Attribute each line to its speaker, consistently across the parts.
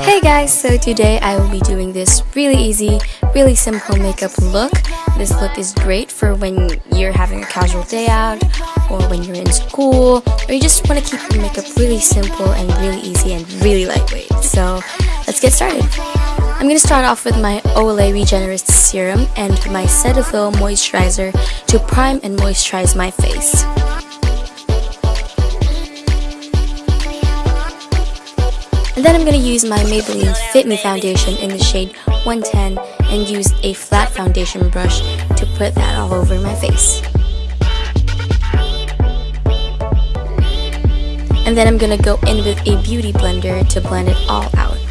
Speaker 1: Hey guys, so today I will be doing this really easy, really simple makeup look. This look is great for when you're having a casual day out, or when you're in school, or you just want to keep your makeup really simple and really easy and really lightweight. So let's get started. I'm going to start off with my Olay Regenerist Serum and my Cetaphil Moisturizer to prime and moisturize my face. And then I'm going to use my Maybelline Fit Me Foundation in the shade 110 and use a flat foundation brush to put that all over my face. And then I'm going to go in with a beauty blender to blend it all out.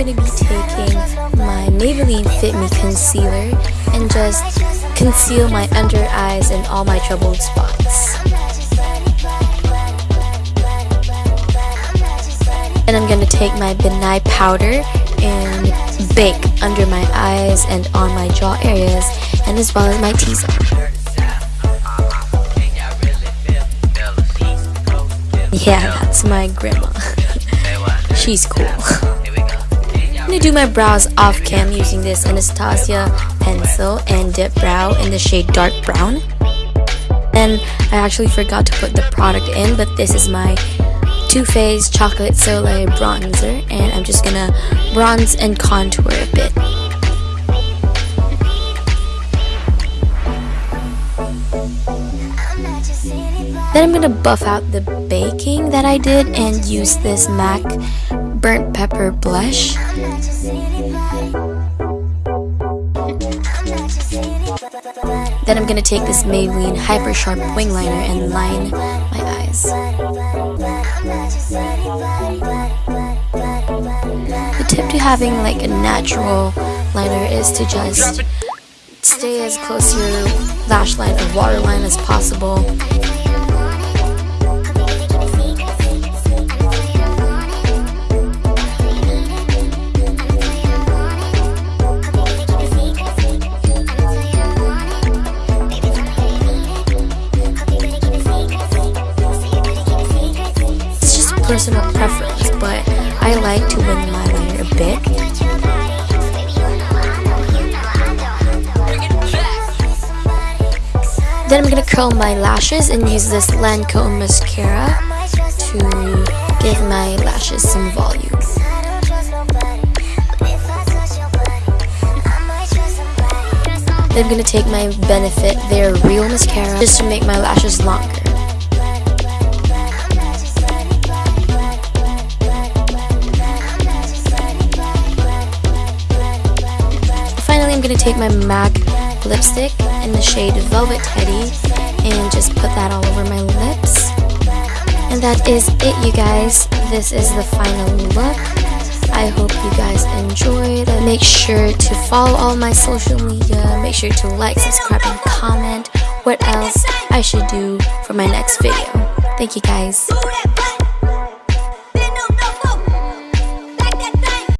Speaker 1: Going to be taking my Maybelline Fit Me Concealer and just conceal my under eyes and all my troubled spots. And I'm going to take my Ben Nye powder and bake under my eyes and on my jaw areas and as well as my T-zone. Yeah, that's my grandma. She's cool. I'm gonna do my brows off cam using this Anastasia pencil and dip brow in the shade dark brown. And I actually forgot to put the product in, but this is my Too Faced Chocolate Soleil Bronzer, and I'm just gonna bronze and contour a bit. Then I'm gonna buff out the baking that I did and use this MAC burnt pepper blush. Then I'm gonna take this Maybelline Hyper Sharp Wing Liner and line my eyes. The tip to having like a natural liner is to just stay as close to your lash line or waterline as possible personal preference, but I like to wing my liner a bit. Then I'm gonna curl my lashes and use this Lancome mascara to give my lashes some volume. Then I'm gonna take my Benefit They're Real Mascara just to make my lashes longer. I'm going to take my MAC lipstick in the shade Velvet Teddy and just put that all over my lips. And that is it, you guys. This is the final look. I hope you guys enjoyed. Make sure to follow all my social media. Make sure to like, subscribe, and comment what else I should do for my next video. Thank you guys.